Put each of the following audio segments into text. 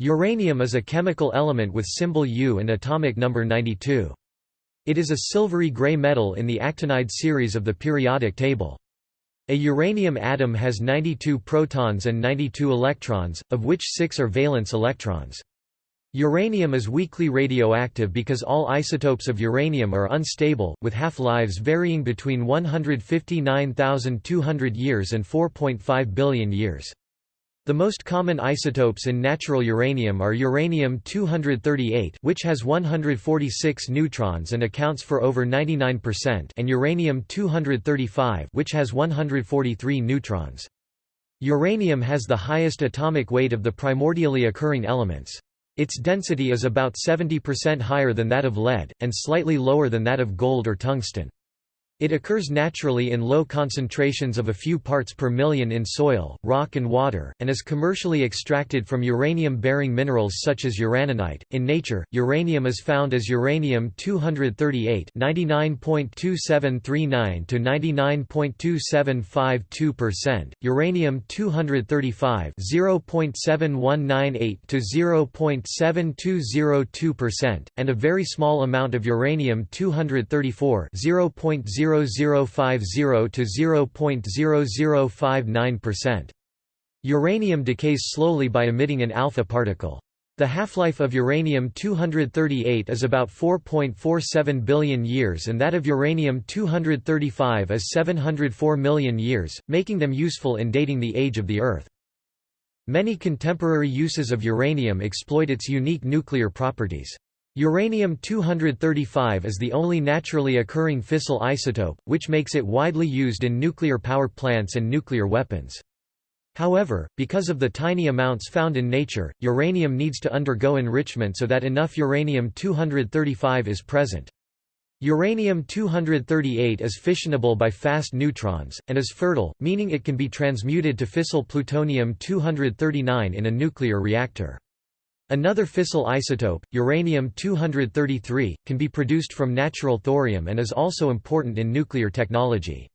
Uranium is a chemical element with symbol U and atomic number 92. It is a silvery gray metal in the actinide series of the periodic table. A uranium atom has 92 protons and 92 electrons, of which 6 are valence electrons. Uranium is weakly radioactive because all isotopes of uranium are unstable, with half-lives varying between 159,200 years and 4.5 billion years. The most common isotopes in natural uranium are uranium-238 which has 146 neutrons and accounts for over 99% and uranium-235 which has 143 neutrons. Uranium has the highest atomic weight of the primordially occurring elements. Its density is about 70% higher than that of lead, and slightly lower than that of gold or tungsten. It occurs naturally in low concentrations of a few parts per million in soil, rock and water, and is commercially extracted from uranium-bearing minerals such as uraninite. In nature, uranium is found as uranium-238 99.2739 to 99.2752%, uranium-235 0.7198 to 0.7202%, and a very small amount of uranium-234 0.0 0.0050 to 0.0059%. Uranium decays slowly by emitting an alpha particle. The half-life of uranium-238 is about 4.47 billion years and that of uranium-235 is 704 million years, making them useful in dating the age of the Earth. Many contemporary uses of uranium exploit its unique nuclear properties. Uranium-235 is the only naturally occurring fissile isotope, which makes it widely used in nuclear power plants and nuclear weapons. However, because of the tiny amounts found in nature, uranium needs to undergo enrichment so that enough uranium-235 is present. Uranium-238 is fissionable by fast neutrons, and is fertile, meaning it can be transmuted to fissile plutonium-239 in a nuclear reactor. Another fissile isotope, uranium-233, can be produced from natural thorium and is also important in nuclear technology.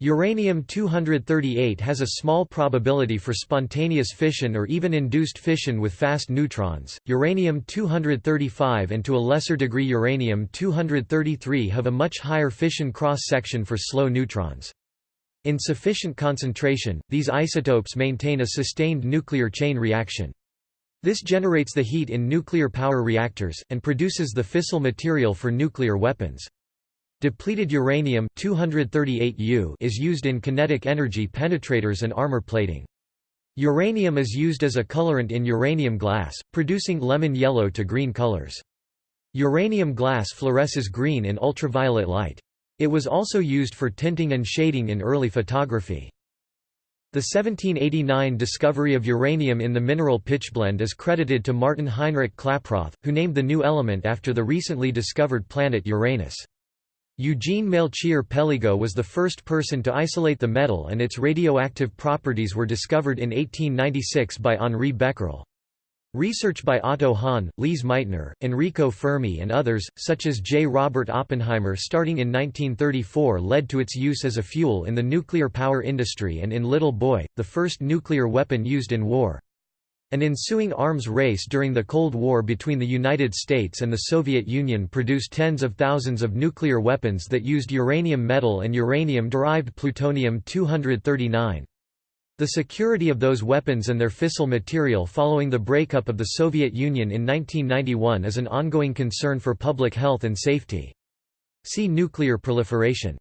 Uranium-238 has a small probability for spontaneous fission or even induced fission with fast neutrons. Uranium-235 and to a lesser degree uranium-233 have a much higher fission cross-section for slow neutrons. In sufficient concentration, these isotopes maintain a sustained nuclear chain reaction. This generates the heat in nuclear power reactors, and produces the fissile material for nuclear weapons. Depleted uranium 238U is used in kinetic energy penetrators and armor plating. Uranium is used as a colorant in uranium glass, producing lemon yellow to green colors. Uranium glass fluoresces green in ultraviolet light. It was also used for tinting and shading in early photography. The 1789 discovery of uranium in the mineral pitchblende is credited to Martin Heinrich Klaproth, who named the new element after the recently discovered planet Uranus. Eugene Melchior Peligot was the first person to isolate the metal and its radioactive properties were discovered in 1896 by Henri Becquerel. Research by Otto Hahn, Lise Meitner, Enrico Fermi and others, such as J. Robert Oppenheimer starting in 1934 led to its use as a fuel in the nuclear power industry and in Little Boy, the first nuclear weapon used in war. An ensuing arms race during the Cold War between the United States and the Soviet Union produced tens of thousands of nuclear weapons that used uranium metal and uranium-derived plutonium-239. The security of those weapons and their fissile material following the breakup of the Soviet Union in 1991 is an ongoing concern for public health and safety. See nuclear proliferation.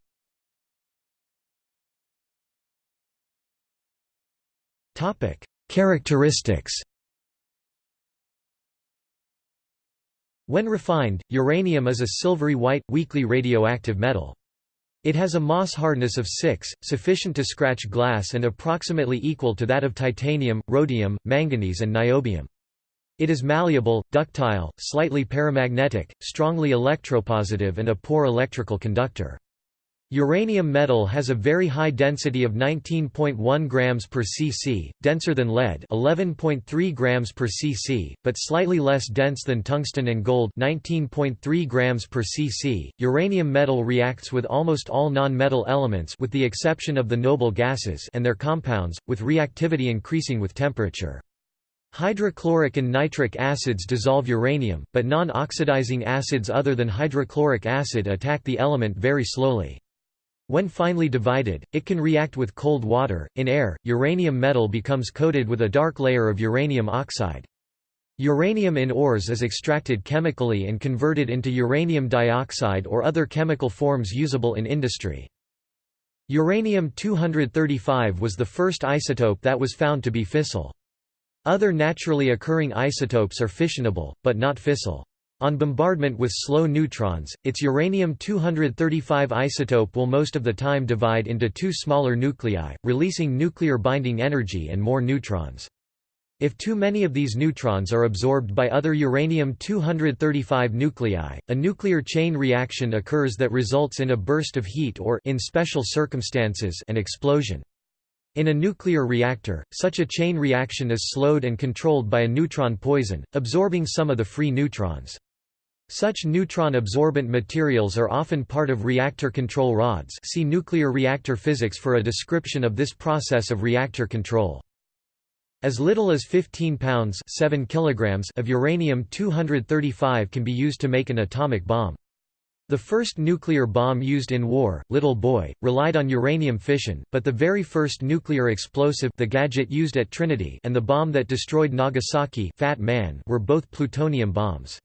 Topic: Characteristics When refined, uranium is a silvery white, weakly radioactive metal. It has a Mohs hardness of 6, sufficient to scratch glass and approximately equal to that of titanium, rhodium, manganese and niobium. It is malleable, ductile, slightly paramagnetic, strongly electropositive and a poor electrical conductor. Uranium metal has a very high density of 19.1 grams per cc, denser than lead 11.3 grams per cc, but slightly less dense than tungsten and gold 19.3 grams per cc. Uranium metal reacts with almost all non-metal elements with the exception of the noble gases and their compounds, with reactivity increasing with temperature. Hydrochloric and nitric acids dissolve uranium, but non-oxidizing acids other than hydrochloric acid attack the element very slowly. When finely divided, it can react with cold water. In air, uranium metal becomes coated with a dark layer of uranium oxide. Uranium in ores is extracted chemically and converted into uranium dioxide or other chemical forms usable in industry. Uranium-235 was the first isotope that was found to be fissile. Other naturally occurring isotopes are fissionable, but not fissile. On bombardment with slow neutrons, its uranium-235 isotope will most of the time divide into two smaller nuclei, releasing nuclear binding energy and more neutrons. If too many of these neutrons are absorbed by other uranium-235 nuclei, a nuclear chain reaction occurs that results in a burst of heat or in special circumstances an explosion. In a nuclear reactor, such a chain reaction is slowed and controlled by a neutron poison, absorbing some of the free neutrons. Such neutron-absorbent materials are often part of reactor control rods see nuclear reactor physics for a description of this process of reactor control. As little as 15 pounds 7 kilograms of uranium-235 can be used to make an atomic bomb. The first nuclear bomb used in war, Little Boy, relied on uranium fission, but the very first nuclear explosive the gadget used at Trinity and the bomb that destroyed Nagasaki Fat Man were both plutonium bombs.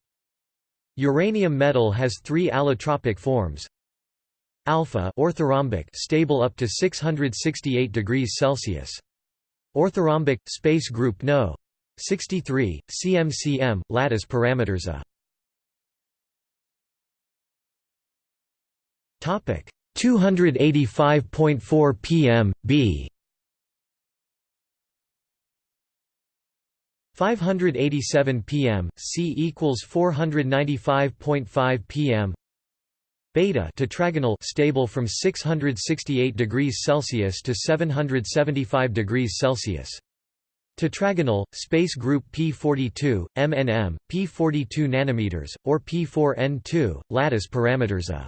Uranium metal has three allotropic forms. Alpha orthorhombic stable up to 668 degrees Celsius. Orthorhombic space group No. 63 CMCM lattice parameters A. Topic 285.4 pm B 587 pm C equals 495.5 pm beta tetragonal stable from 668 degrees Celsius to 775 degrees Celsius. Tetragonal, space group P42, MNM, P42 nanometers, or P4N2, lattice parameters A.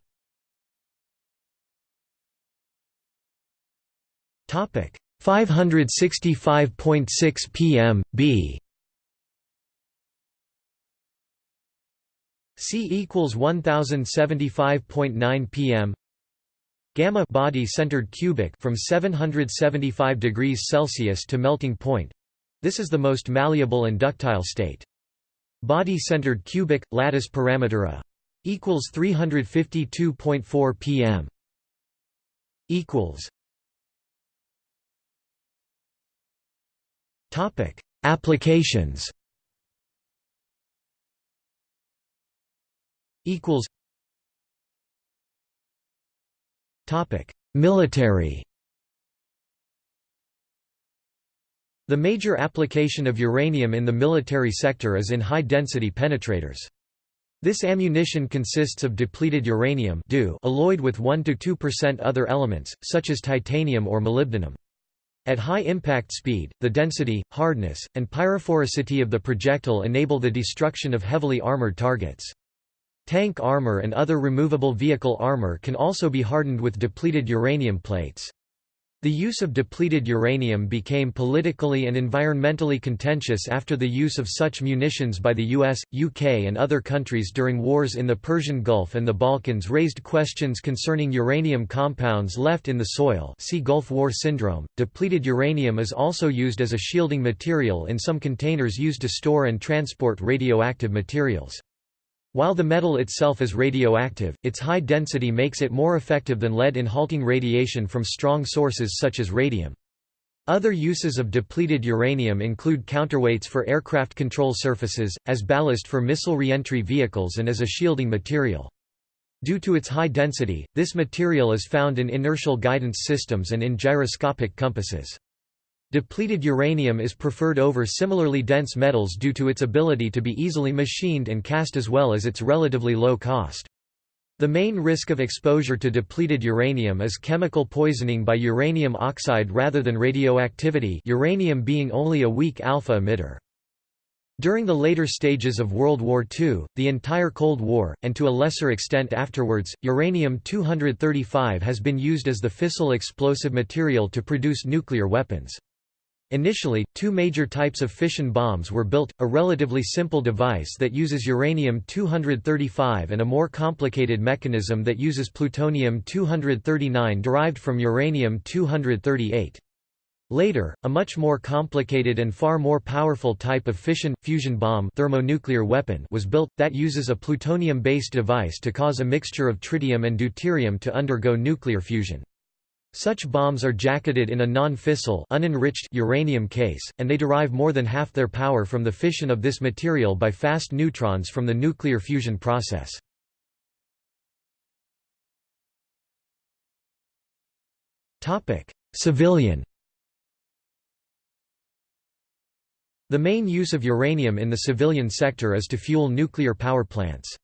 Topic 565.6 pm B C equals 1075.9 pm Gamma body centered cubic from 775 degrees Celsius to melting point. This is the most malleable and ductile state. Body centered cubic lattice parameter A equals 352.4 pm equals Topic: Applications. Equals. Topic: Military. The major application of uranium in the military sector is in high-density penetrators. This ammunition consists of depleted uranium alloyed with 1–2% other elements, such as titanium or molybdenum. At high impact speed, the density, hardness, and pyrophoricity of the projectile enable the destruction of heavily armored targets. Tank armor and other removable vehicle armor can also be hardened with depleted uranium plates. The use of depleted uranium became politically and environmentally contentious after the use of such munitions by the US, UK and other countries during wars in the Persian Gulf and the Balkans raised questions concerning uranium compounds left in the soil see Gulf War syndrome. Depleted uranium is also used as a shielding material in some containers used to store and transport radioactive materials. While the metal itself is radioactive, its high density makes it more effective than lead in halting radiation from strong sources such as radium. Other uses of depleted uranium include counterweights for aircraft control surfaces, as ballast for missile reentry vehicles and as a shielding material. Due to its high density, this material is found in inertial guidance systems and in gyroscopic compasses. Depleted uranium is preferred over similarly dense metals due to its ability to be easily machined and cast as well as its relatively low cost. The main risk of exposure to depleted uranium is chemical poisoning by uranium oxide rather than radioactivity uranium being only a weak alpha emitter. During the later stages of World War II, the entire Cold War, and to a lesser extent afterwards, uranium-235 has been used as the fissile explosive material to produce nuclear weapons. Initially, two major types of fission bombs were built, a relatively simple device that uses uranium-235 and a more complicated mechanism that uses plutonium-239 derived from uranium-238. Later, a much more complicated and far more powerful type of fission fusion bomb thermonuclear weapon was built that uses a plutonium-based device to cause a mixture of tritium and deuterium to undergo nuclear fusion. Such bombs are jacketed in a non-fissile unenriched uranium case, and they derive more than half their power from the fission of this material by fast neutrons from the nuclear fusion process. Civilian The main use of uranium in the civilian sector is to fuel nuclear power plants.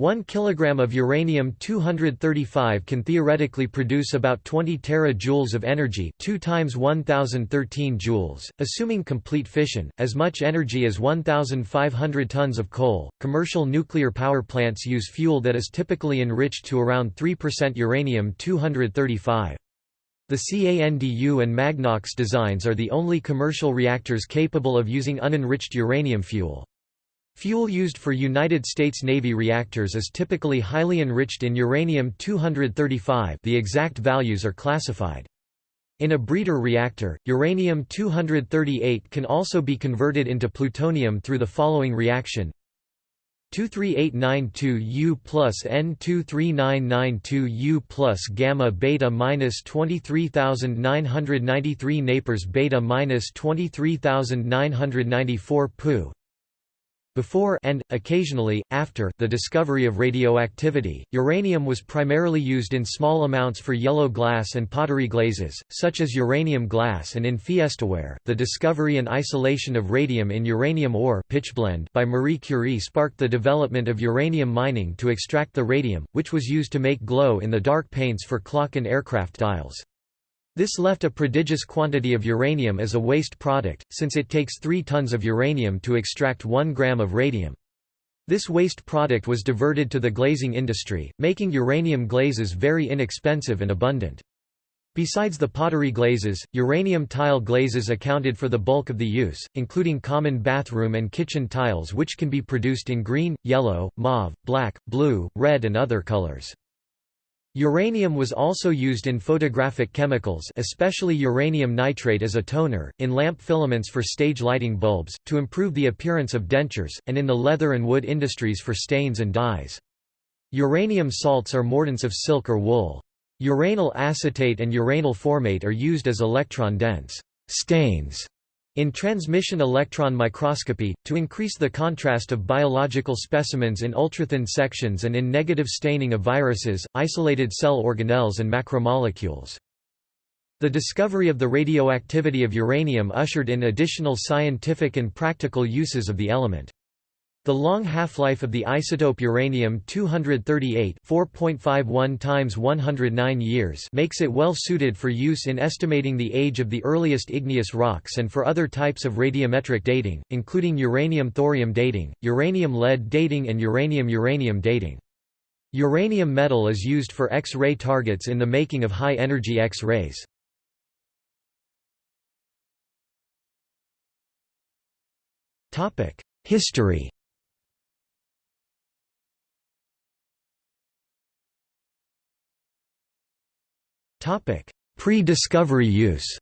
1 kg of uranium-235 can theoretically produce about 20 terajoules of energy 2 times 1013 joules, assuming complete fission, as much energy as 1,500 tons of coal. Commercial nuclear power plants use fuel that is typically enriched to around 3% uranium-235. The CANDU and Magnox designs are the only commercial reactors capable of using unenriched uranium fuel. Fuel used for United States Navy reactors is typically highly enriched in uranium-235 the exact values are classified. In a breeder reactor, uranium-238 can also be converted into plutonium through the following reaction 23892U plus N23992U plus gamma beta minus 23993 Napers beta minus 23994 Pu before and, occasionally, after the discovery of radioactivity, uranium was primarily used in small amounts for yellow glass and pottery glazes, such as uranium glass and in fiestaware. The discovery and isolation of radium in uranium ore pitchblende by Marie Curie sparked the development of uranium mining to extract the radium, which was used to make glow-in-the-dark paints for clock and aircraft dials. This left a prodigious quantity of uranium as a waste product, since it takes 3 tons of uranium to extract 1 gram of radium. This waste product was diverted to the glazing industry, making uranium glazes very inexpensive and abundant. Besides the pottery glazes, uranium tile glazes accounted for the bulk of the use, including common bathroom and kitchen tiles which can be produced in green, yellow, mauve, black, blue, red and other colors. Uranium was also used in photographic chemicals especially uranium nitrate as a toner, in lamp filaments for stage lighting bulbs, to improve the appearance of dentures, and in the leather and wood industries for stains and dyes. Uranium salts are mordants of silk or wool. Uranyl acetate and uranyl formate are used as electron-dense stains in transmission electron microscopy, to increase the contrast of biological specimens in ultrathin sections and in negative staining of viruses, isolated cell organelles and macromolecules. The discovery of the radioactivity of uranium ushered in additional scientific and practical uses of the element. The long half-life of the isotope uranium-238 4.51 times 109 years makes it well suited for use in estimating the age of the earliest igneous rocks and for other types of radiometric dating, including uranium-thorium dating, uranium-lead dating and uranium-uranium dating. Uranium metal is used for X-ray targets in the making of high-energy X-rays. History Pre-discovery use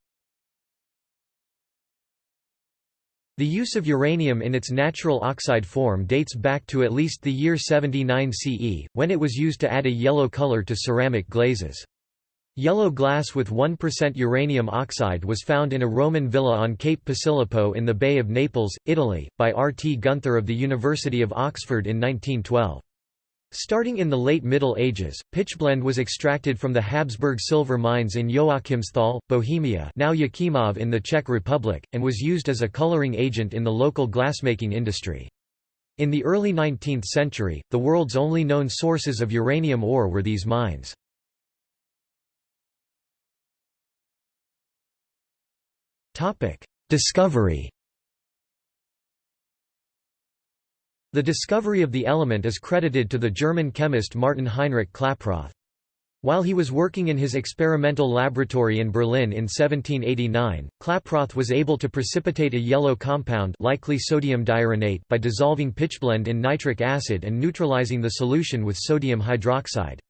The use of uranium in its natural oxide form dates back to at least the year 79 CE, when it was used to add a yellow color to ceramic glazes. Yellow glass with 1% uranium oxide was found in a Roman villa on Cape Posillipo in the Bay of Naples, Italy, by R. T. Gunther of the University of Oxford in 1912. Starting in the late Middle Ages, pitchblende was extracted from the Habsburg silver mines in Joachimsthal, Bohemia now Jáchymov in the Czech Republic, and was used as a coloring agent in the local glassmaking industry. In the early 19th century, the world's only known sources of uranium ore were these mines. Discovery The discovery of the element is credited to the German chemist Martin Heinrich Klaproth. While he was working in his experimental laboratory in Berlin in 1789, Klaproth was able to precipitate a yellow compound likely sodium diuranate by dissolving pitchblende in nitric acid and neutralizing the solution with sodium hydroxide.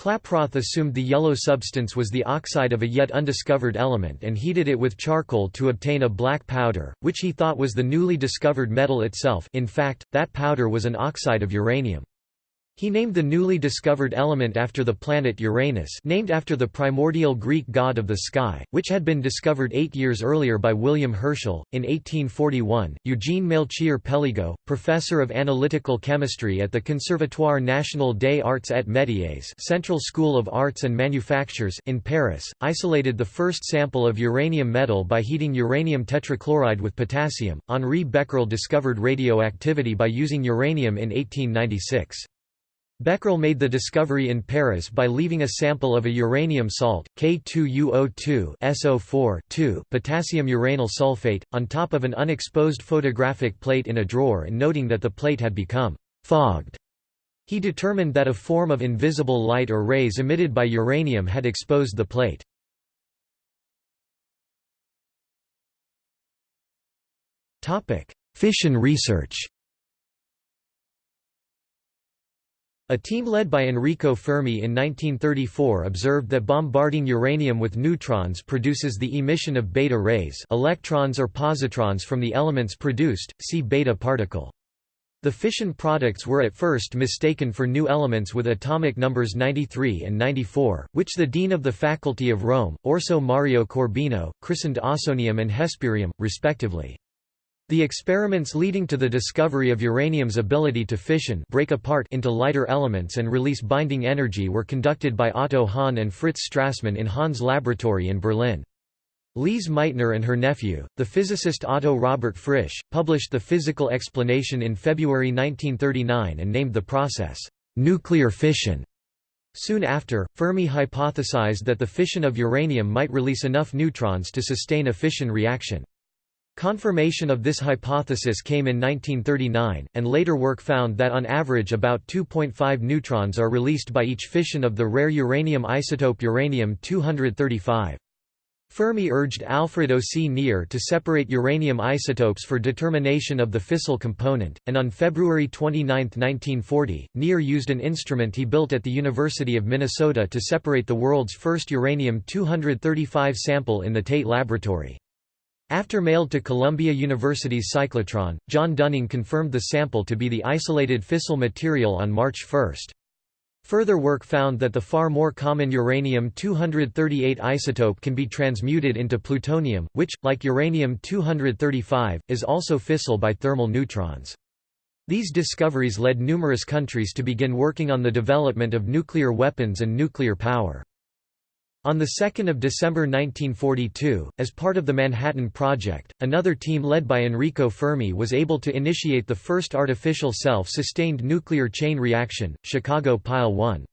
Klaproth assumed the yellow substance was the oxide of a yet undiscovered element and heated it with charcoal to obtain a black powder, which he thought was the newly discovered metal itself in fact, that powder was an oxide of uranium. He named the newly discovered element after the planet Uranus named after the primordial Greek god of the sky, which had been discovered eight years earlier by William Herschel. In 1841, Eugene Melchior Péligot, professor of analytical chemistry at the Conservatoire National des Arts et Métiers Central School of Arts and Manufactures in Paris, isolated the first sample of uranium metal by heating uranium tetrachloride with potassium. Henri Becquerel discovered radioactivity by using uranium in 1896. Becquerel made the discovery in Paris by leaving a sample of a uranium salt, K2UO2 SO4 potassium uranyl sulfate, on top of an unexposed photographic plate in a drawer and noting that the plate had become «fogged». He determined that a form of invisible light or rays emitted by uranium had exposed the plate. Fission research A team led by Enrico Fermi in 1934 observed that bombarding uranium with neutrons produces the emission of beta rays electrons or positrons from the elements produced, see beta particle. The fission products were at first mistaken for new elements with atomic numbers 93 and 94, which the dean of the Faculty of Rome, Orso Mario Corbino, christened ausonium and hesperium, respectively. The experiments leading to the discovery of uranium's ability to fission break apart into lighter elements and release binding energy were conducted by Otto Hahn and Fritz Strassmann in Hahn's laboratory in Berlin. Lise Meitner and her nephew, the physicist Otto Robert Frisch, published the physical explanation in February 1939 and named the process, "...nuclear fission". Soon after, Fermi hypothesized that the fission of uranium might release enough neutrons to sustain a fission reaction. Confirmation of this hypothesis came in 1939, and later work found that on average about 2.5 neutrons are released by each fission of the rare uranium isotope uranium-235. Fermi urged Alfred C. Nier to separate uranium isotopes for determination of the fissile component, and on February 29, 1940, Nier used an instrument he built at the University of Minnesota to separate the world's first uranium-235 sample in the Tate Laboratory. After mailed to Columbia University's cyclotron, John Dunning confirmed the sample to be the isolated fissile material on March 1. Further work found that the far more common uranium-238 isotope can be transmuted into plutonium, which, like uranium-235, is also fissile by thermal neutrons. These discoveries led numerous countries to begin working on the development of nuclear weapons and nuclear power. On 2 December 1942, as part of the Manhattan Project, another team led by Enrico Fermi was able to initiate the first artificial self-sustained nuclear chain reaction, Chicago Pile 1.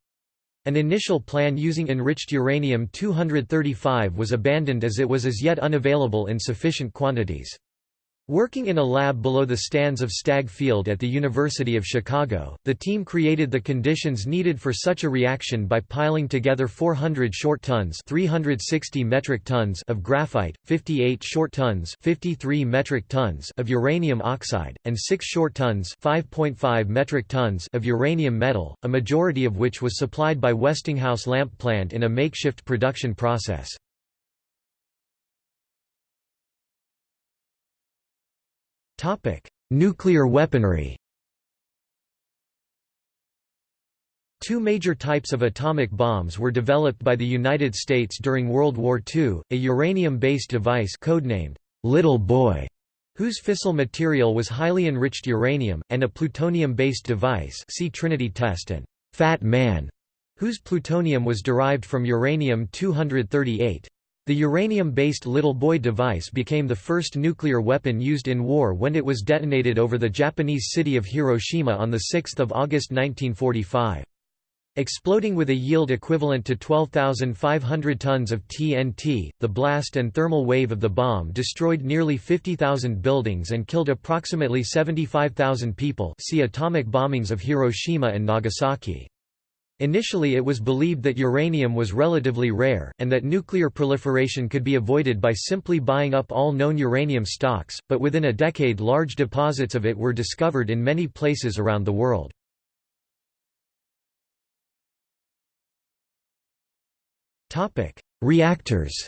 An initial plan using enriched uranium-235 was abandoned as it was as yet unavailable in sufficient quantities. Working in a lab below the stands of Stagg Field at the University of Chicago, the team created the conditions needed for such a reaction by piling together 400 short tons 360 metric tons of graphite, 58 short tons 53 metric tons of uranium oxide, and 6 short tons 5.5 metric tons of uranium metal, a majority of which was supplied by Westinghouse lamp plant in a makeshift production process. Topic: Nuclear weaponry. Two major types of atomic bombs were developed by the United States during World War II, a uranium-based device codenamed Little Boy, whose fissile material was highly enriched uranium, and a plutonium-based device see Trinity test and Fat Man, whose plutonium was derived from uranium-238. The uranium-based Little Boy device became the first nuclear weapon used in war when it was detonated over the Japanese city of Hiroshima on 6 August 1945. Exploding with a yield equivalent to 12,500 tons of TNT, the blast and thermal wave of the bomb destroyed nearly 50,000 buildings and killed approximately 75,000 people see atomic bombings of Hiroshima and Nagasaki. Initially it was believed that uranium was relatively rare, and that nuclear proliferation could be avoided by simply buying up all known uranium stocks, but within a decade large deposits of it were discovered in many places around the world. Reactors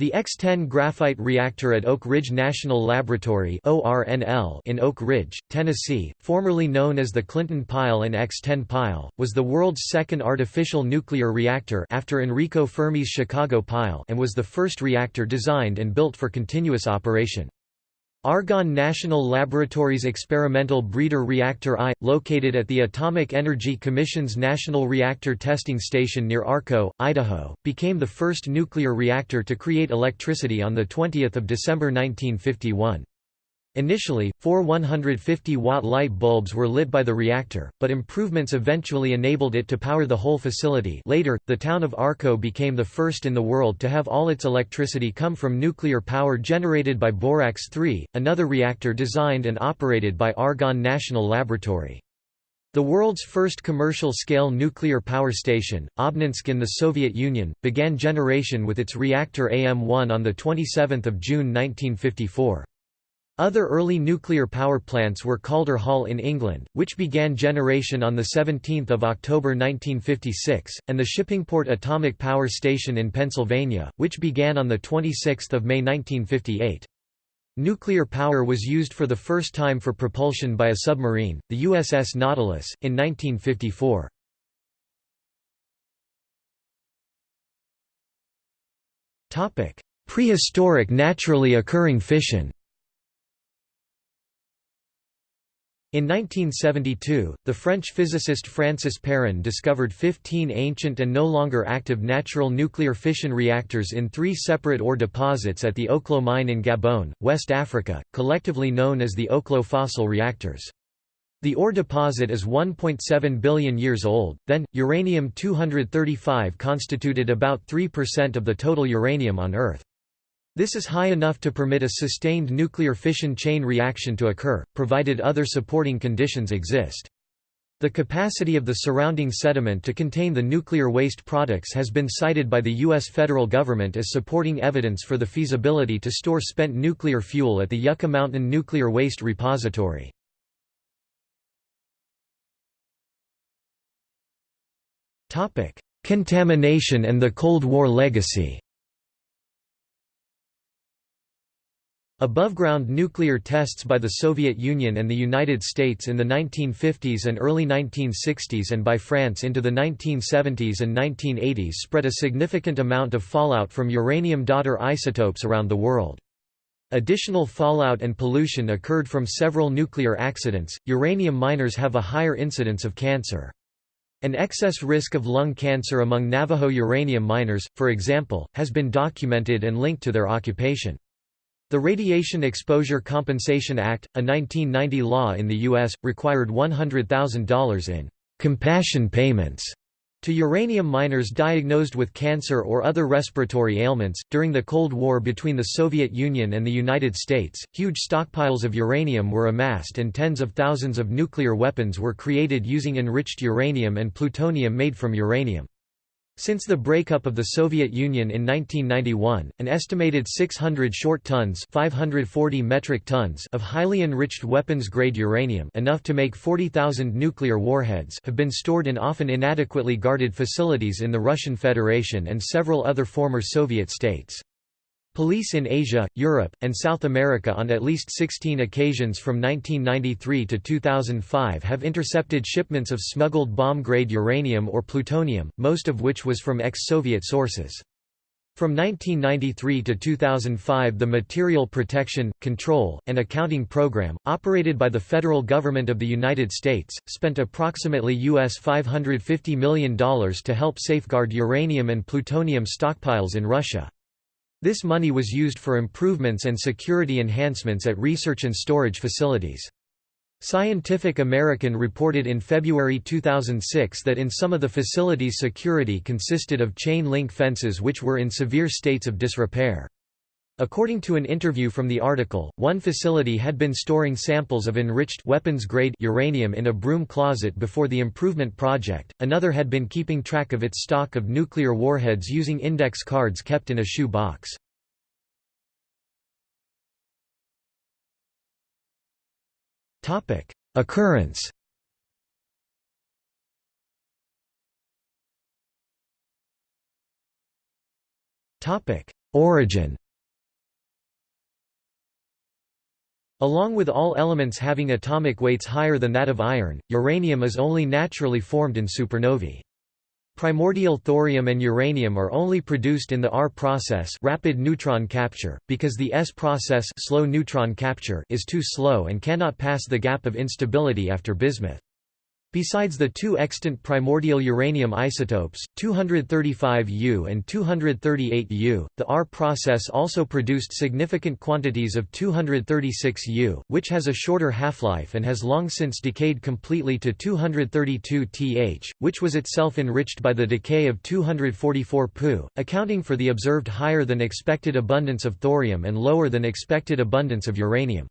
The X-10 graphite reactor at Oak Ridge National Laboratory in Oak Ridge, Tennessee, formerly known as the Clinton Pile and X-10 Pile, was the world's second artificial nuclear reactor after Enrico Fermi's Chicago Pile and was the first reactor designed and built for continuous operation. Argonne National Laboratory's Experimental Breeder Reactor I, located at the Atomic Energy Commission's National Reactor Testing Station near Arco, Idaho, became the first nuclear reactor to create electricity on 20 December 1951. Initially, four 150-watt light bulbs were lit by the reactor, but improvements eventually enabled it to power the whole facility later, the town of Arco became the first in the world to have all its electricity come from nuclear power generated by Borax-3, another reactor designed and operated by Argonne National Laboratory. The world's first commercial-scale nuclear power station, Obninsk in the Soviet Union, began generation with its reactor AM-1 on 27 June 1954. Other early nuclear power plants were Calder Hall in England, which began generation on 17 October 1956, and the Shippingport Atomic Power Station in Pennsylvania, which began on 26 May 1958. Nuclear power was used for the first time for propulsion by a submarine, the USS Nautilus, in 1954. Prehistoric naturally occurring fission In 1972, the French physicist Francis Perrin discovered 15 ancient and no longer active natural nuclear fission reactors in three separate ore deposits at the Oklo mine in Gabon, West Africa, collectively known as the Oklo fossil reactors. The ore deposit is 1.7 billion years old, then, uranium-235 constituted about 3% of the total uranium on Earth. This is high enough to permit a sustained nuclear fission chain reaction to occur, provided other supporting conditions exist. The capacity of the surrounding sediment to contain the nuclear waste products has been cited by the U.S. federal government as supporting evidence for the feasibility to store spent nuclear fuel at the Yucca Mountain Nuclear Waste Repository. Contamination and the Cold War legacy Above-ground nuclear tests by the Soviet Union and the United States in the 1950s and early 1960s and by France into the 1970s and 1980s spread a significant amount of fallout from uranium-daughter isotopes around the world. Additional fallout and pollution occurred from several nuclear accidents. Uranium miners have a higher incidence of cancer. An excess risk of lung cancer among Navajo uranium miners, for example, has been documented and linked to their occupation. The Radiation Exposure Compensation Act, a 1990 law in the U.S., required $100,000 in «compassion payments» to uranium miners diagnosed with cancer or other respiratory ailments. During the Cold War between the Soviet Union and the United States, huge stockpiles of uranium were amassed and tens of thousands of nuclear weapons were created using enriched uranium and plutonium made from uranium. Since the breakup of the Soviet Union in 1991, an estimated 600 short tons 540 metric tons of highly enriched weapons-grade uranium enough to make 40,000 nuclear warheads have been stored in often inadequately guarded facilities in the Russian Federation and several other former Soviet states. Police in Asia, Europe, and South America on at least 16 occasions from 1993 to 2005 have intercepted shipments of smuggled bomb-grade uranium or plutonium, most of which was from ex-Soviet sources. From 1993 to 2005 the Material Protection, Control, and Accounting Program, operated by the federal government of the United States, spent approximately US $550 million to help safeguard uranium and plutonium stockpiles in Russia. This money was used for improvements and security enhancements at research and storage facilities. Scientific American reported in February 2006 that in some of the facilities security consisted of chain link fences which were in severe states of disrepair. According to an interview from the article, one facility had been storing samples of enriched weapons-grade uranium in a broom closet before the improvement project, another had been keeping track of its stock of nuclear warheads using index cards kept in a shoe box. Occurrence. Origin Along with all elements having atomic weights higher than that of iron, uranium is only naturally formed in supernovae. Primordial thorium and uranium are only produced in the R process rapid neutron capture, because the S process slow neutron capture is too slow and cannot pass the gap of instability after bismuth. Besides the two extant primordial uranium isotopes, 235U and 238U, the R process also produced significant quantities of 236U, which has a shorter half-life and has long since decayed completely to 232Th, which was itself enriched by the decay of 244 Pu, accounting for the observed higher than expected abundance of thorium and lower than expected abundance of uranium.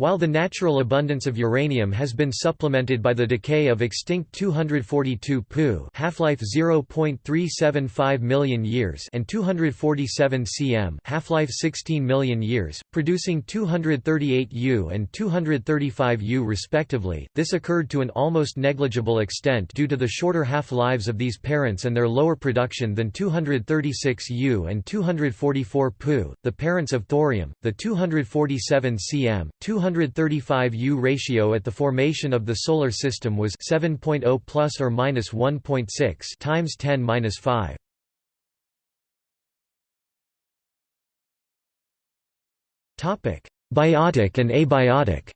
While the natural abundance of uranium has been supplemented by the decay of extinct 242 Pu half-life 0.375 million years and 247 cm half-life 16 million years, producing 238 U and 235 U respectively, this occurred to an almost negligible extent due to the shorter half-lives of these parents and their lower production than 236 U and 244 Pu, the parents of thorium, the 247 cm, 200 135U ratio at the formation of the solar system was 7.0 plus or minus 1.6 times 10 minus 5. Topic: Biotic and abiotic.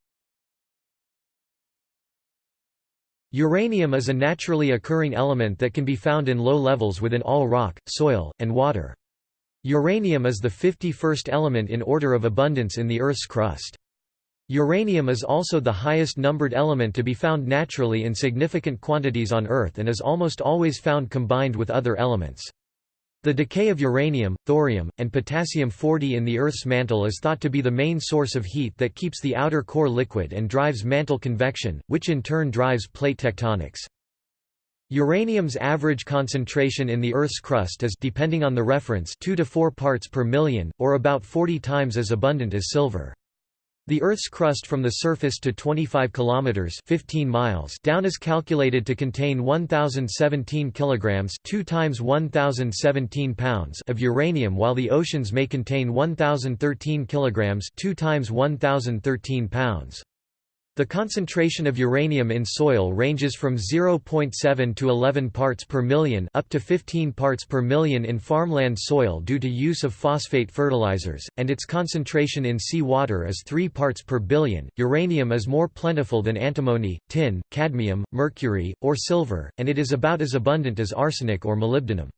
Uranium is a naturally occurring element that can be found in low levels within all rock, soil, and water. Uranium is the 51st element in order of abundance in the Earth's crust. Uranium is also the highest numbered element to be found naturally in significant quantities on Earth and is almost always found combined with other elements. The decay of uranium, thorium, and potassium-40 in the Earth's mantle is thought to be the main source of heat that keeps the outer core liquid and drives mantle convection, which in turn drives plate tectonics. Uranium's average concentration in the Earth's crust is depending on the reference 2 to 4 parts per million, or about 40 times as abundant as silver. The Earth's crust from the surface to 25 kilometers (15 miles) down is calculated to contain 1017 kilograms, 2 times 1017 pounds of uranium, while the oceans may contain 1013 kilograms, 2 times 1013 pounds. The concentration of uranium in soil ranges from 0.7 to 11 parts per million up to 15 parts per million in farmland soil due to use of phosphate fertilizers, and its concentration in sea water is 3 parts per billion. Uranium is more plentiful than antimony, tin, cadmium, mercury, or silver, and it is about as abundant as arsenic or molybdenum.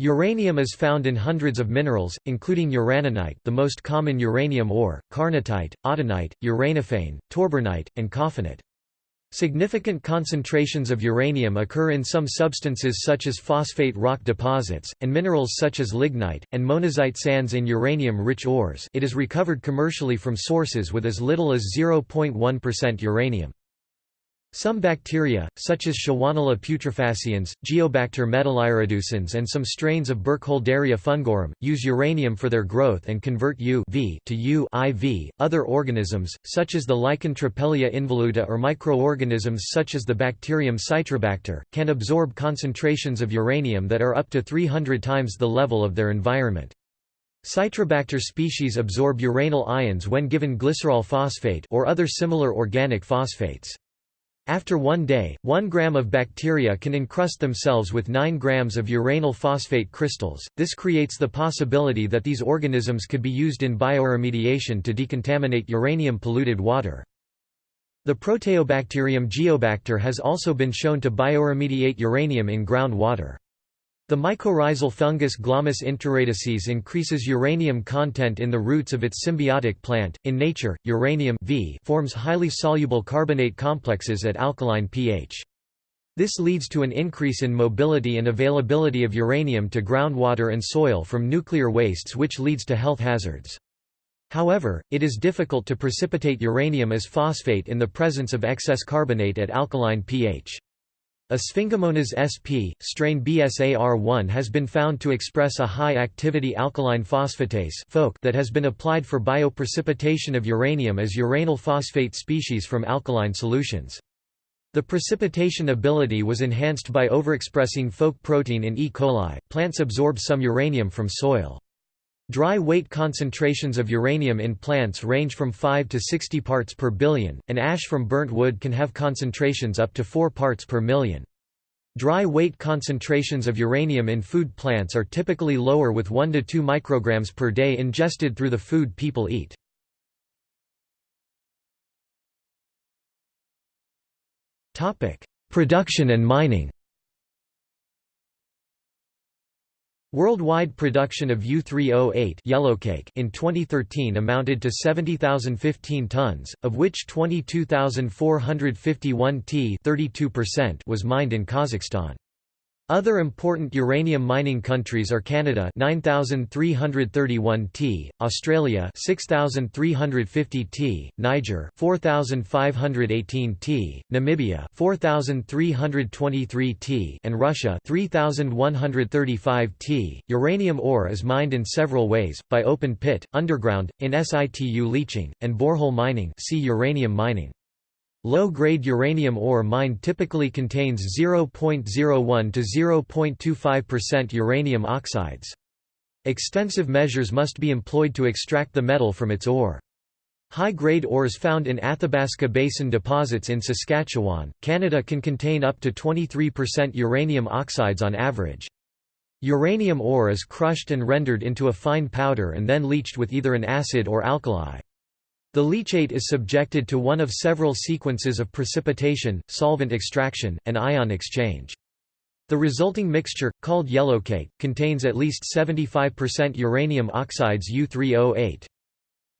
Uranium is found in hundreds of minerals, including uraninite the most common uranium ore, carnotite, autunite, uranophane, torbernite, and coffinite. Significant concentrations of uranium occur in some substances such as phosphate rock deposits, and minerals such as lignite, and monazite sands in uranium-rich ores it is recovered commercially from sources with as little as 0.1% uranium. Some bacteria, such as Shewanella putrefaciens, Geobacter metallireducens and some strains of Burkholderia fungorum, use uranium for their growth and convert U v to U IV. Other organisms, such as the lichen Trapelia involuta or microorganisms such as the bacterium Citrobacter, can absorb concentrations of uranium that are up to 300 times the level of their environment. Citrobacter species absorb uranyl ions when given glycerol phosphate or other similar organic phosphates. After one day, 1 gram of bacteria can encrust themselves with 9 grams of uranyl phosphate crystals. This creates the possibility that these organisms could be used in bioremediation to decontaminate uranium-polluted water. The Proteobacterium geobacter has also been shown to bioremediate uranium in groundwater. The mycorrhizal fungus Glomus intraradices increases uranium content in the roots of its symbiotic plant. In nature, uranium v forms highly soluble carbonate complexes at alkaline pH. This leads to an increase in mobility and availability of uranium to groundwater and soil from nuclear wastes which leads to health hazards. However, it is difficult to precipitate uranium as phosphate in the presence of excess carbonate at alkaline pH. A Sphingomonas sp. strain BSAR1 has been found to express a high-activity alkaline phosphatase that has been applied for bioprecipitation of uranium as uranyl phosphate species from alkaline solutions. The precipitation ability was enhanced by overexpressing PhoK protein in E. coli. Plants absorb some uranium from soil. Dry weight concentrations of uranium in plants range from 5 to 60 parts per billion, and ash from burnt wood can have concentrations up to 4 parts per million. Dry weight concentrations of uranium in food plants are typically lower with 1 to 2 micrograms per day ingested through the food people eat. Production and mining Worldwide production of U-308 yellowcake in 2013 amounted to 70,015 tons, of which 22,451 t was mined in Kazakhstan. Other important uranium mining countries are Canada 9331 T, Australia 6350 T, Niger 4518 T, Namibia 4323 T, and Russia 3135 T. Uranium ore is mined in several ways: by open pit, underground, in situ leaching, and borehole mining. See uranium mining. Low-grade uranium ore mined typically contains 0.01 to 0.25% uranium oxides. Extensive measures must be employed to extract the metal from its ore. High-grade ores found in Athabasca Basin deposits in Saskatchewan, Canada can contain up to 23% uranium oxides on average. Uranium ore is crushed and rendered into a fine powder and then leached with either an acid or alkali. The leachate is subjected to one of several sequences of precipitation, solvent extraction, and ion exchange. The resulting mixture, called yellowcake, contains at least 75% uranium oxides U3O8.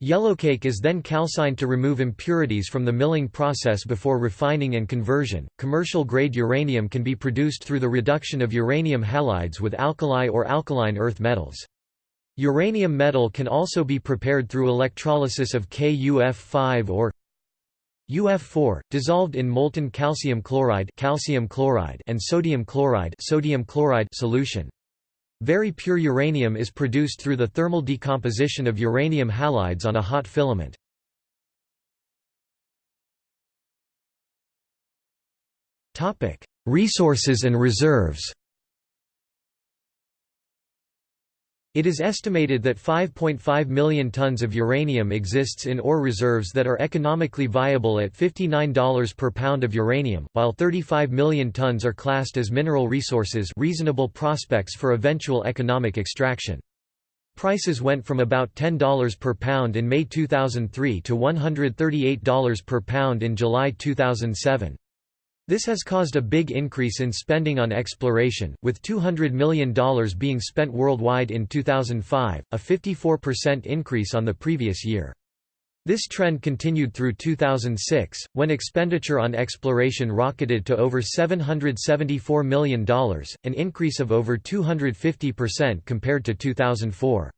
Yellowcake is then calcined to remove impurities from the milling process before refining and conversion. Commercial grade uranium can be produced through the reduction of uranium halides with alkali or alkaline earth metals. Uranium metal can also be prepared through electrolysis of KUF5 or UF4, dissolved in molten calcium chloride, calcium chloride and sodium chloride, sodium chloride solution. Very pure uranium is produced through the thermal decomposition of uranium halides on a hot filament. Resources and reserves It is estimated that 5.5 million tons of uranium exists in ore reserves that are economically viable at $59 per pound of uranium, while 35 million tons are classed as mineral resources reasonable prospects for eventual economic extraction. Prices went from about $10 per pound in May 2003 to $138 per pound in July 2007. This has caused a big increase in spending on exploration, with $200 million being spent worldwide in 2005, a 54% increase on the previous year. This trend continued through 2006, when expenditure on exploration rocketed to over $774 million, an increase of over 250% compared to 2004.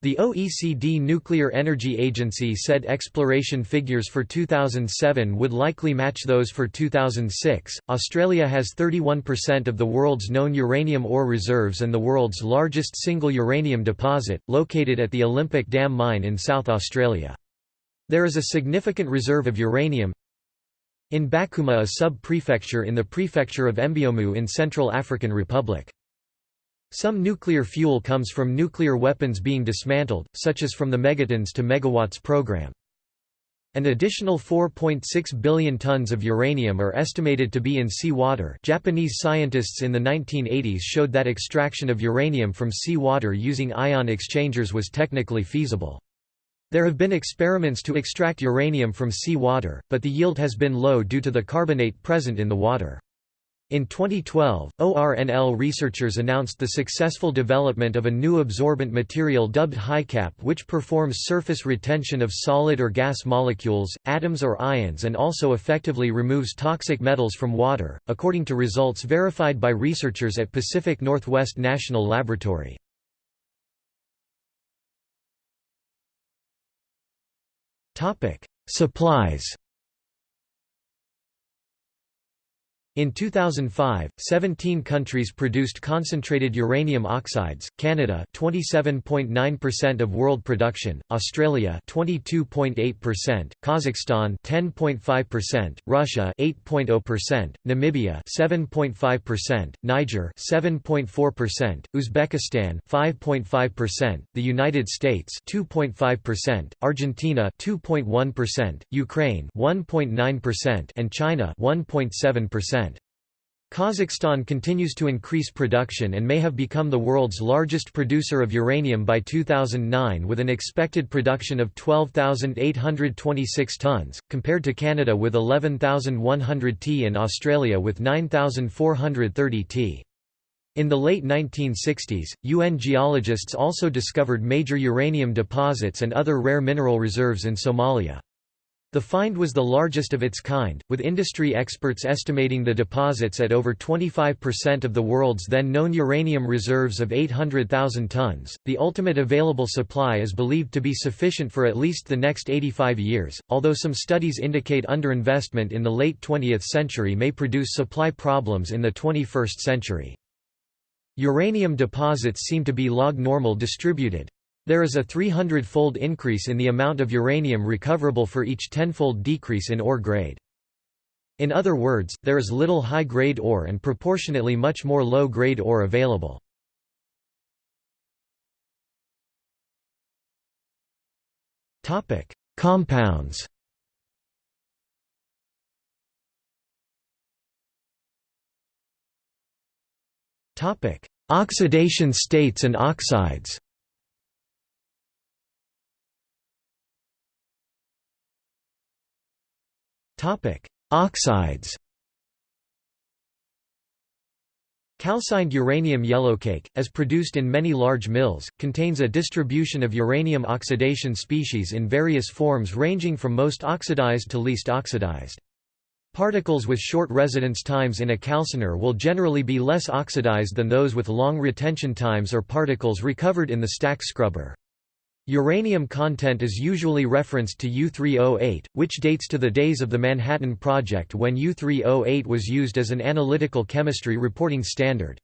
The OECD Nuclear Energy Agency said exploration figures for 2007 would likely match those for 2006. Australia has 31% of the world's known uranium ore reserves and the world's largest single uranium deposit, located at the Olympic Dam mine in South Australia. There is a significant reserve of uranium in Bakouma, a sub-prefecture in the prefecture of Mbomou in Central African Republic. Some nuclear fuel comes from nuclear weapons being dismantled, such as from the Megatons to Megawatts program. An additional 4.6 billion tons of uranium are estimated to be in seawater. Japanese scientists in the 1980s showed that extraction of uranium from seawater using ion exchangers was technically feasible. There have been experiments to extract uranium from seawater, but the yield has been low due to the carbonate present in the water. In 2012, ORNL researchers announced the successful development of a new absorbent material dubbed HiCap which performs surface retention of solid or gas molecules, atoms or ions and also effectively removes toxic metals from water, according to results verified by researchers at Pacific Northwest National Laboratory. Supplies In 2005, 17 countries produced concentrated uranium oxides, Canada 27.9% of world production, Australia 22.8%, Kazakhstan 10.5%, Russia 8.0%, Namibia 7.5%, Niger 7.4%, Uzbekistan 5.5%, the United States 2.5%, Argentina 2.1%, Ukraine 1.9% and China 1.7%. Kazakhstan continues to increase production and may have become the world's largest producer of uranium by 2009 with an expected production of 12,826 tonnes, compared to Canada with 11,100 t and Australia with 9,430 t. In the late 1960s, UN geologists also discovered major uranium deposits and other rare mineral reserves in Somalia. The find was the largest of its kind, with industry experts estimating the deposits at over 25% of the world's then known uranium reserves of 800,000 tons. The ultimate available supply is believed to be sufficient for at least the next 85 years, although some studies indicate underinvestment in the late 20th century may produce supply problems in the 21st century. Uranium deposits seem to be log normal distributed. There is a 300-fold increase in the amount of uranium recoverable for each 10-fold decrease in ore grade. In other words, there is little high-grade ore and proportionately much more low-grade ore available. Compounds Oxidation states and oxides Topic: Oxides. Calcined uranium yellowcake, as produced in many large mills, contains a distribution of uranium oxidation species in various forms ranging from most oxidized to least oxidized. Particles with short residence times in a calciner will generally be less oxidized than those with long retention times or particles recovered in the stack scrubber. Uranium content is usually referenced to U-308, which dates to the days of the Manhattan Project when U-308 was used as an analytical chemistry reporting standard.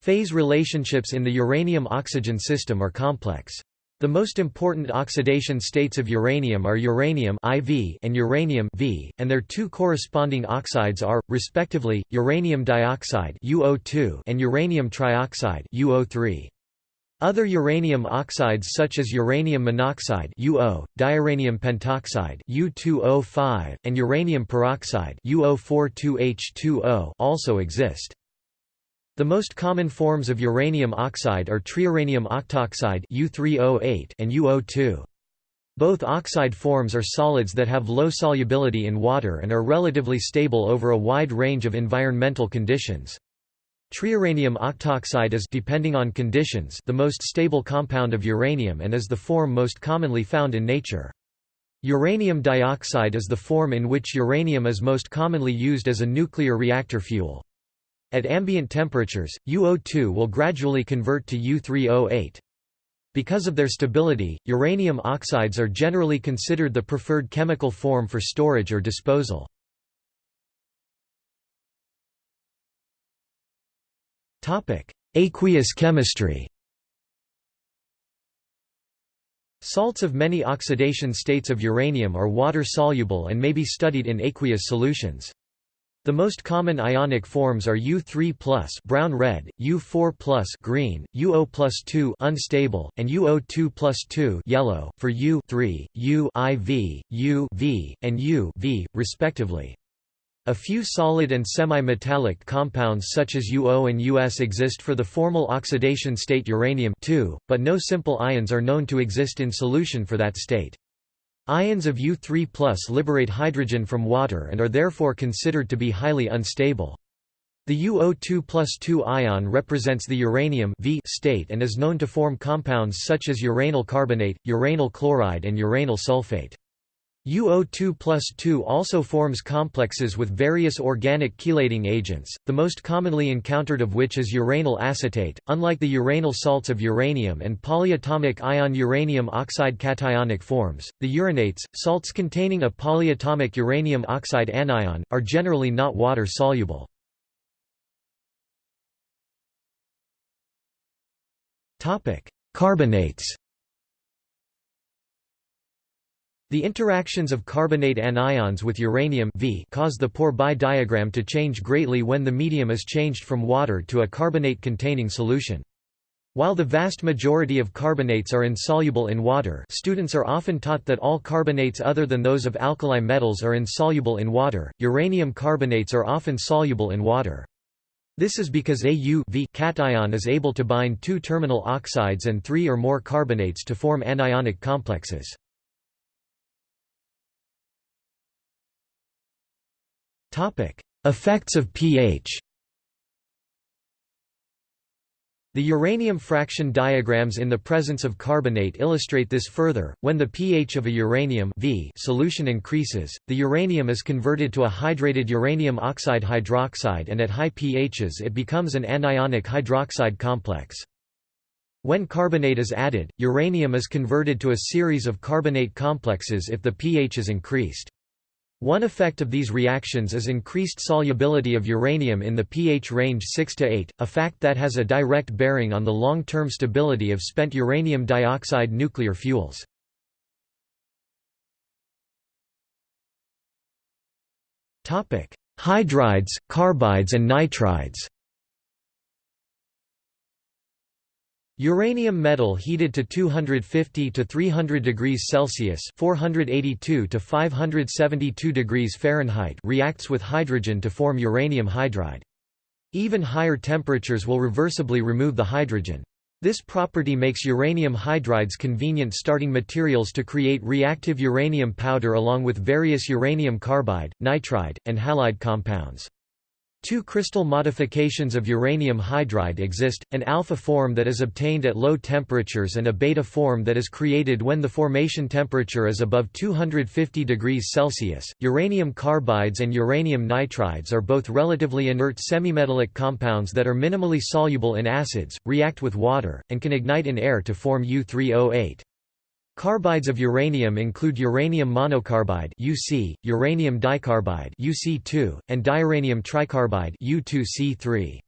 Phase relationships in the uranium-oxygen system are complex. The most important oxidation states of uranium are uranium IV and uranium V, and their two corresponding oxides are, respectively, uranium dioxide UO2 and uranium trioxide UO3. Other uranium oxides such as uranium monoxide UO, diuranium pentoxide U2O5, and uranium peroxide UO42H2O also exist. The most common forms of uranium oxide are triuranium octoxide U3O8 and UO2. Both oxide forms are solids that have low solubility in water and are relatively stable over a wide range of environmental conditions. Triuranium octoxide is depending on conditions the most stable compound of uranium and is the form most commonly found in nature. Uranium dioxide is the form in which uranium is most commonly used as a nuclear reactor fuel. At ambient temperatures, UO2 will gradually convert to U3O8. Because of their stability, uranium oxides are generally considered the preferred chemical form for storage or disposal. Aqueous chemistry Salts of many oxidation states of uranium are water-soluble and may be studied in aqueous solutions. The most common ionic forms are U3+ brown-red, U4+ green, UO+2 unstable, and UO2+2 yellow for U3, U IV, U V, and U V, respectively. A few solid and semi-metallic compounds such as UO and US exist for the formal oxidation state uranium but no simple ions are known to exist in solution for that state. Ions of U3 liberate hydrogen from water and are therefore considered to be highly unstable. The UO2 plus 2 ion represents the uranium v state and is known to form compounds such as uranyl carbonate, uranyl chloride and uranyl sulfate. UO2 plus 2 also forms complexes with various organic chelating agents, the most commonly encountered of which is uranyl acetate. Unlike the uranyl salts of uranium and polyatomic ion uranium oxide cationic forms, the uranates, salts containing a polyatomic uranium oxide anion, are generally not water soluble. Carbonates The interactions of carbonate anions with uranium v cause the Pourbaix diagram to change greatly when the medium is changed from water to a carbonate-containing solution. While the vast majority of carbonates are insoluble in water students are often taught that all carbonates other than those of alkali metals are insoluble in water, uranium carbonates are often soluble in water. This is because Au cation is able to bind two terminal oxides and three or more carbonates to form anionic complexes. Effects of pH. The uranium fraction diagrams in the presence of carbonate illustrate this further. When the pH of a uranium v solution increases, the uranium is converted to a hydrated uranium oxide hydroxide and at high pHs it becomes an anionic hydroxide complex. When carbonate is added, uranium is converted to a series of carbonate complexes if the pH is increased. One effect of these reactions is increased solubility of uranium in the pH range 6 to 8, a fact that has a direct bearing on the long-term stability of spent uranium dioxide nuclear fuels. Topic: Hydrides, carbides and nitrides Uranium metal heated to 250 to 300 degrees Celsius (482 to 572 degrees Fahrenheit) reacts with hydrogen to form uranium hydride. Even higher temperatures will reversibly remove the hydrogen. This property makes uranium hydrides convenient starting materials to create reactive uranium powder along with various uranium carbide, nitride, and halide compounds. Two crystal modifications of uranium hydride exist, an alpha form that is obtained at low temperatures and a beta form that is created when the formation temperature is above 250 degrees Celsius. Uranium carbides and uranium nitrides are both relatively inert semimetallic compounds that are minimally soluble in acids, react with water, and can ignite in air to form U3O8. Carbides of uranium include uranium monocarbide UC, uranium dicarbide UC2, and diuranium tricarbide U2C3.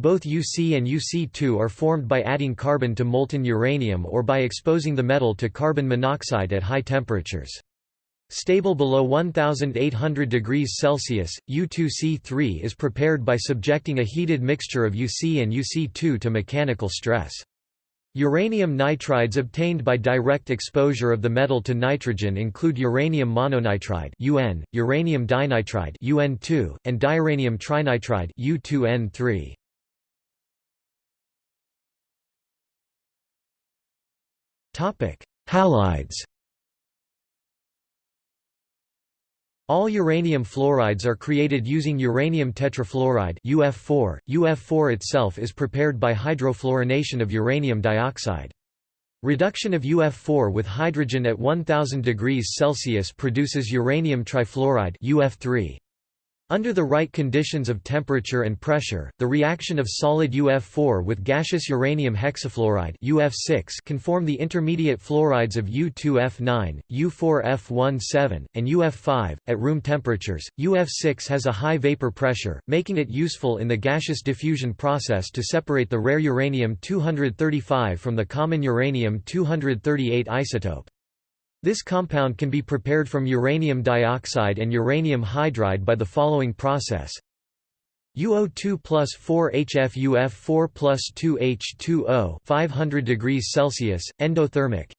Both UC and UC2 are formed by adding carbon to molten uranium or by exposing the metal to carbon monoxide at high temperatures. Stable below 1800 degrees Celsius, U2C3 is prepared by subjecting a heated mixture of UC and UC2 to mechanical stress. Uranium nitrides obtained by direct exposure of the metal to nitrogen include uranium mononitride (UN), uranium dinitride (UN2), and diuranium trinitride (U2N3). Topic: Halides. All uranium fluorides are created using uranium tetrafluoride UF4. UF4 itself is prepared by hydrofluorination of uranium dioxide. Reduction of UF4 with hydrogen at 1000 degrees Celsius produces uranium trifluoride UF3. Under the right conditions of temperature and pressure, the reaction of solid UF4 with gaseous uranium hexafluoride UF6 can form the intermediate fluorides of U2F9, U4F17, and UF5. At room temperatures, UF6 has a high vapor pressure, making it useful in the gaseous diffusion process to separate the rare uranium-235 from the common uranium-238 isotope. This compound can be prepared from uranium dioxide and uranium hydride by the following process. UO2 plus 4 HFUF 4 plus 2 H2O 500 degrees Celsius, endothermic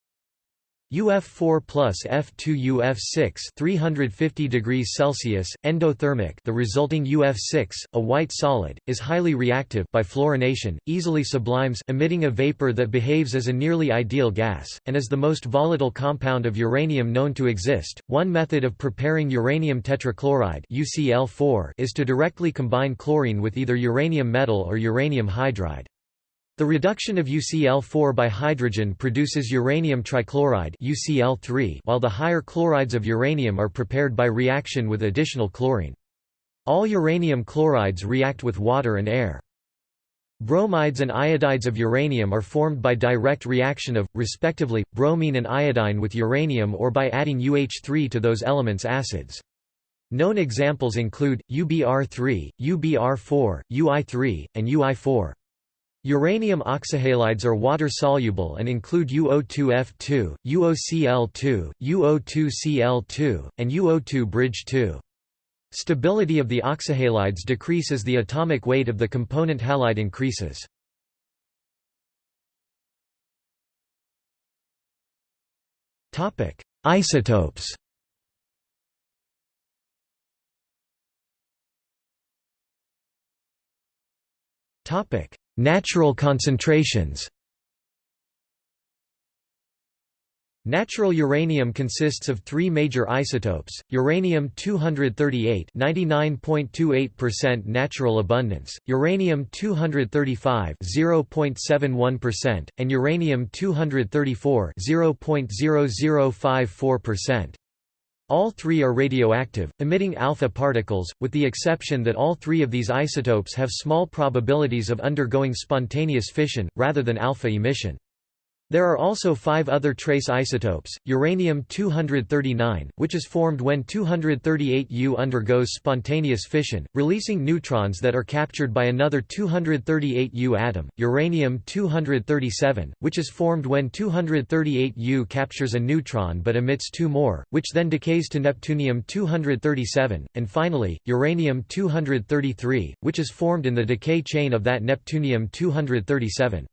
UF4 plus F2 UF6 350 degrees Celsius, endothermic the resulting UF6, a white solid, is highly reactive by fluorination, easily sublimes emitting a vapor that behaves as a nearly ideal gas, and is the most volatile compound of uranium known to exist. One method of preparing uranium tetrachloride UCl4 is to directly combine chlorine with either uranium metal or uranium hydride. The reduction of UCl4 by hydrogen produces uranium trichloride UCl3 while the higher chlorides of uranium are prepared by reaction with additional chlorine. All uranium chlorides react with water and air. Bromides and iodides of uranium are formed by direct reaction of, respectively, bromine and iodine with uranium or by adding UH3 to those elements' acids. Known examples include, UBr3, UBr4, UI3, and UI4. Uranium oxyhalides are water-soluble and include UO2F2, UOCl2, UO2Cl2, and UO2 bridge 2. Stability of the oxyhalides decrease as the atomic weight of the component halide increases. Isotopes Topic: Natural concentrations Natural uranium consists of three major isotopes, uranium-238 99.28% natural abundance, uranium-235 0.71%, and uranium-234 0.0054%. All three are radioactive, emitting alpha particles, with the exception that all three of these isotopes have small probabilities of undergoing spontaneous fission, rather than alpha emission. There are also five other trace isotopes, uranium-239, which is formed when 238U undergoes spontaneous fission, releasing neutrons that are captured by another 238U atom, uranium-237, which is formed when 238U captures a neutron but emits two more, which then decays to neptunium-237, and finally, uranium-233, which is formed in the decay chain of that neptunium-237.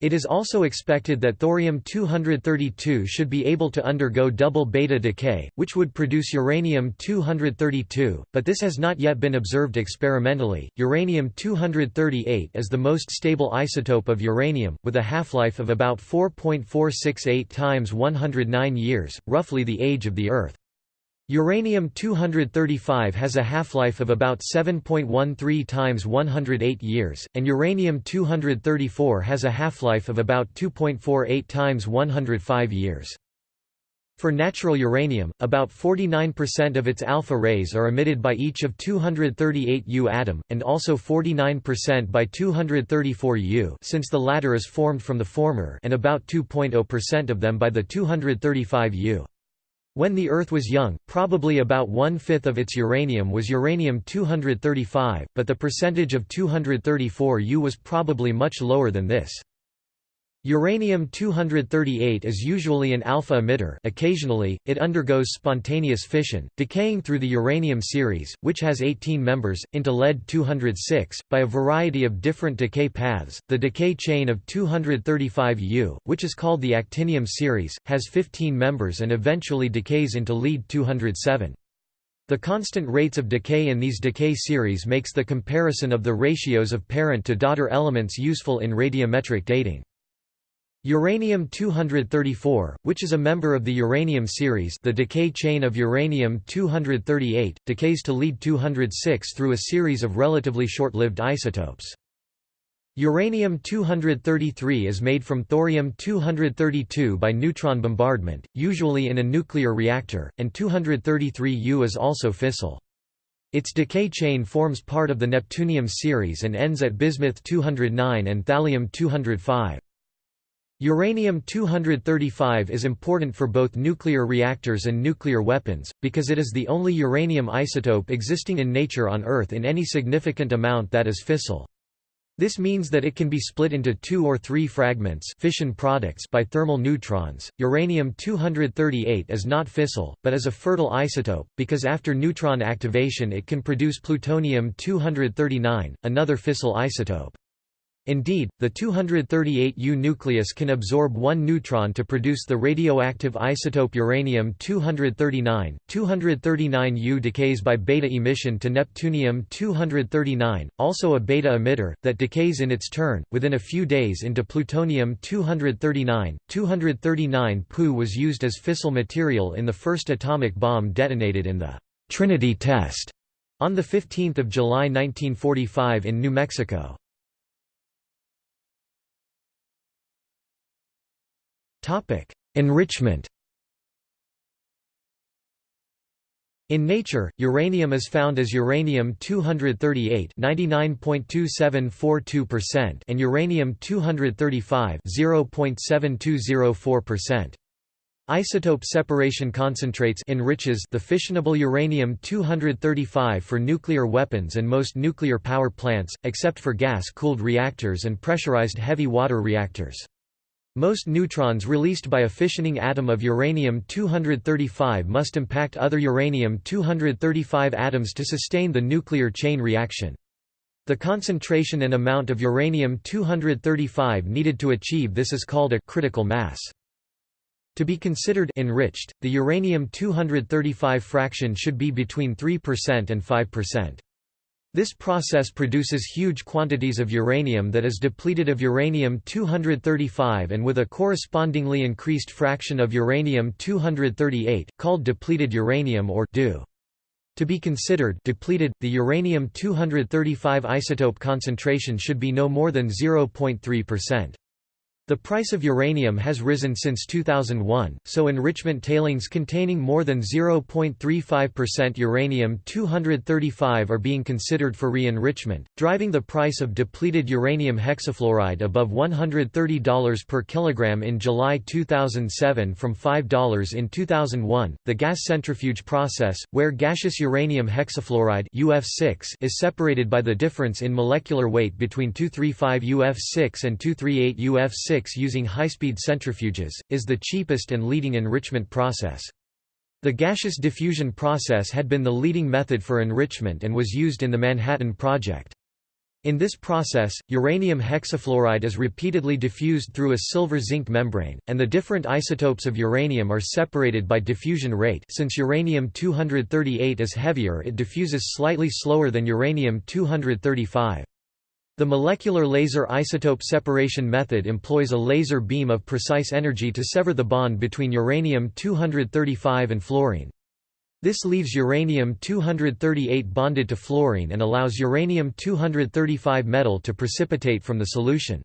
It is also expected that thorium-232 should be able to undergo double beta decay, which would produce uranium-232, but this has not yet been observed experimentally. Uranium-238 is the most stable isotope of uranium, with a half-life of about 4.468 times 109 years, roughly the age of the Earth. Uranium-235 has a half-life of about 7.13 times 108 years, and uranium-234 has a half-life of about 2.48 times 105 years. For natural uranium, about 49% of its alpha rays are emitted by each of 238U atom, and also 49% by 234U since the latter is formed from the former and about 2.0% of them by the 235U. When the Earth was young, probably about one-fifth of its uranium was uranium-235, but the percentage of 234U was probably much lower than this. Uranium-238 is usually an alpha emitter occasionally, it undergoes spontaneous fission, decaying through the uranium series, which has 18 members, into lead-206, by a variety of different decay paths. The decay chain of 235U, which is called the actinium series, has 15 members and eventually decays into lead-207. The constant rates of decay in these decay series makes the comparison of the ratios of parent to daughter elements useful in radiometric dating. Uranium-234, which is a member of the uranium series the decay chain of uranium-238, decays to lead-206 through a series of relatively short-lived isotopes. Uranium-233 is made from thorium-232 by neutron bombardment, usually in a nuclear reactor, and 233U is also fissile. Its decay chain forms part of the neptunium series and ends at bismuth-209 and thallium-205. Uranium-235 is important for both nuclear reactors and nuclear weapons, because it is the only uranium isotope existing in nature on Earth in any significant amount that is fissile. This means that it can be split into two or three fragments fission products by thermal neutrons. Uranium-238 is not fissile, but is a fertile isotope, because after neutron activation it can produce plutonium-239, another fissile isotope. Indeed, the 238U nucleus can absorb one neutron to produce the radioactive isotope uranium-239. 239U decays by beta emission to neptunium-239, also a beta emitter, that decays in its turn, within a few days into plutonium-239. 239 Pu was used as fissile material in the first atomic bomb detonated in the Trinity test on 15 July 1945 in New Mexico. Topic: Enrichment. In nature, uranium is found as uranium-238 99.2742% and uranium-235 0.7204%. Isotope separation concentrates enriches the fissionable uranium-235 for nuclear weapons and most nuclear power plants, except for gas-cooled reactors and pressurized heavy water reactors. Most neutrons released by a fissioning atom of uranium-235 must impact other uranium-235 atoms to sustain the nuclear chain reaction. The concentration and amount of uranium-235 needed to achieve this is called a critical mass. To be considered enriched, the uranium-235 fraction should be between 3% and 5%. This process produces huge quantities of uranium that is depleted of uranium-235 and with a correspondingly increased fraction of uranium-238, called depleted uranium or DU. To be considered depleted, the uranium-235 isotope concentration should be no more than 0.3%. The price of uranium has risen since 2001, so enrichment tailings containing more than 0.35% uranium-235 are being considered for re-enrichment, driving the price of depleted uranium hexafluoride above $130 per kilogram in July 2007 from $5 in 2001. The gas centrifuge process, where gaseous uranium hexafluoride UF6 is separated by the difference in molecular weight between 235 UF6 and 238 UF6 using high-speed centrifuges, is the cheapest and leading enrichment process. The gaseous diffusion process had been the leading method for enrichment and was used in the Manhattan Project. In this process, uranium hexafluoride is repeatedly diffused through a silver-zinc membrane, and the different isotopes of uranium are separated by diffusion rate since uranium-238 is heavier it diffuses slightly slower than uranium-235. The molecular laser isotope separation method employs a laser beam of precise energy to sever the bond between uranium-235 and fluorine. This leaves uranium-238 bonded to fluorine and allows uranium-235 metal to precipitate from the solution.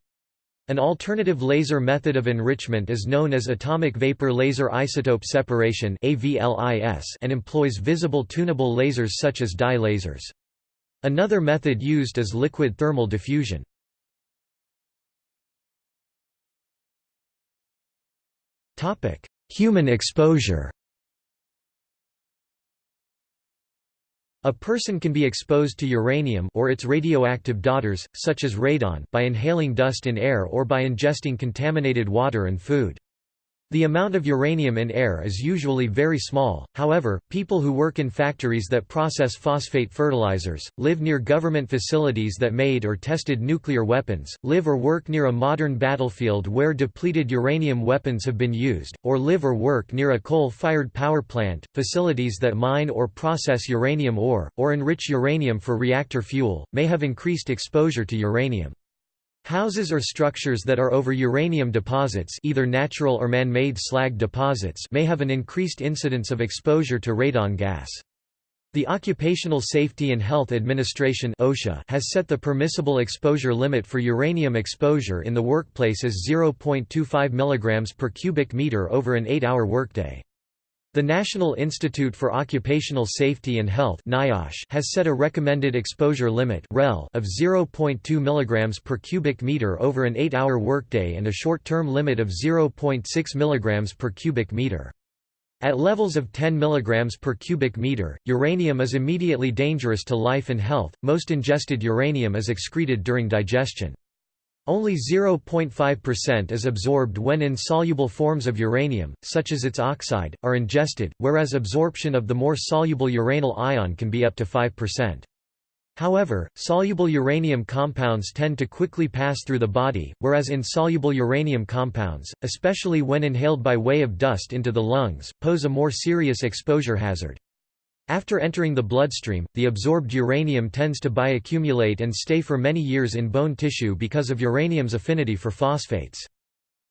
An alternative laser method of enrichment is known as atomic vapor laser isotope separation and employs visible tunable lasers such as dye lasers. Another method used is liquid thermal diffusion. Human exposure A person can be exposed to uranium or its radioactive daughters, such as radon, by inhaling dust in air or by ingesting contaminated water and food. The amount of uranium in air is usually very small, however, people who work in factories that process phosphate fertilizers, live near government facilities that made or tested nuclear weapons, live or work near a modern battlefield where depleted uranium weapons have been used, or live or work near a coal-fired power plant, facilities that mine or process uranium ore, or enrich uranium for reactor fuel, may have increased exposure to uranium. Houses or structures that are over uranium deposits either natural or man-made slag deposits may have an increased incidence of exposure to radon gas. The Occupational Safety and Health Administration OSHA has set the permissible exposure limit for uranium exposure in the workplace as 0.25 mg per cubic meter over an 8-hour workday. The National Institute for Occupational Safety and Health NIOSH has set a recommended exposure limit REL of 0.2 mg per cubic meter over an 8-hour workday and a short-term limit of 0.6 mg per cubic meter. At levels of 10 mg per cubic meter, uranium is immediately dangerous to life and health. Most ingested uranium is excreted during digestion. Only 0.5% is absorbed when insoluble forms of uranium, such as its oxide, are ingested, whereas absorption of the more soluble uranyl ion can be up to 5%. However, soluble uranium compounds tend to quickly pass through the body, whereas insoluble uranium compounds, especially when inhaled by way of dust into the lungs, pose a more serious exposure hazard. After entering the bloodstream, the absorbed uranium tends to bioaccumulate and stay for many years in bone tissue because of uranium's affinity for phosphates.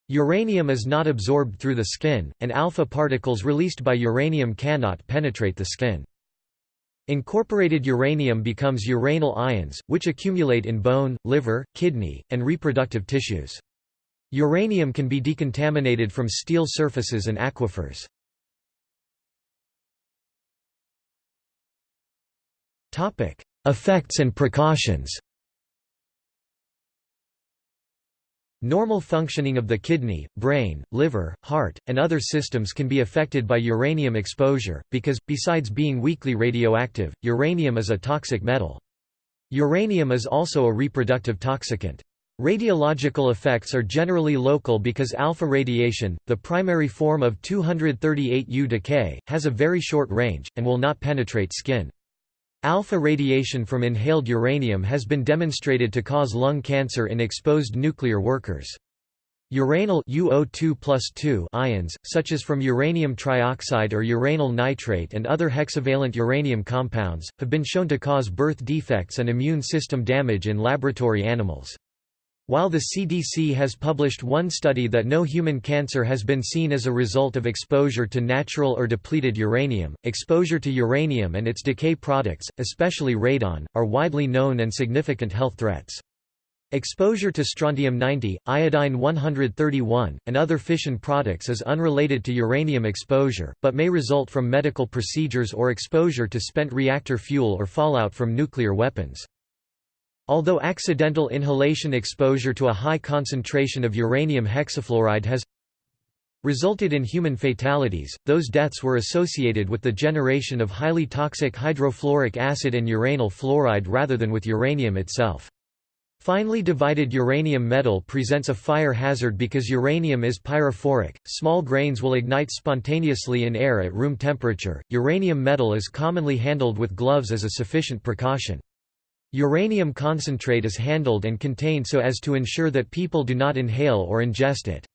Uranium is not absorbed through the skin, and alpha particles released by uranium cannot penetrate the skin. Incorporated uranium becomes uranyl ions, which accumulate in bone, liver, kidney, and reproductive tissues. Uranium can be decontaminated from steel surfaces and aquifers. Effects and precautions Normal functioning of the kidney, brain, liver, heart, and other systems can be affected by uranium exposure, because, besides being weakly radioactive, uranium is a toxic metal. Uranium is also a reproductive toxicant. Radiological effects are generally local because alpha radiation, the primary form of 238U decay, has a very short range, and will not penetrate skin. Alpha radiation from inhaled uranium has been demonstrated to cause lung cancer in exposed nuclear workers. Uranyl UO2 ions, such as from uranium trioxide or uranyl nitrate and other hexavalent uranium compounds, have been shown to cause birth defects and immune system damage in laboratory animals. While the CDC has published one study that no human cancer has been seen as a result of exposure to natural or depleted uranium, exposure to uranium and its decay products, especially radon, are widely known and significant health threats. Exposure to strontium-90, iodine-131, and other fission products is unrelated to uranium exposure, but may result from medical procedures or exposure to spent reactor fuel or fallout from nuclear weapons. Although accidental inhalation exposure to a high concentration of uranium hexafluoride has resulted in human fatalities, those deaths were associated with the generation of highly toxic hydrofluoric acid and uranyl fluoride rather than with uranium itself. Finely divided uranium metal presents a fire hazard because uranium is pyrophoric. Small grains will ignite spontaneously in air at room temperature. Uranium metal is commonly handled with gloves as a sufficient precaution. Uranium concentrate is handled and contained so as to ensure that people do not inhale or ingest it.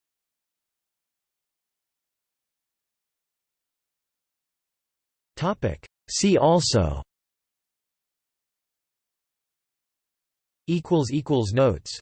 See also. Notes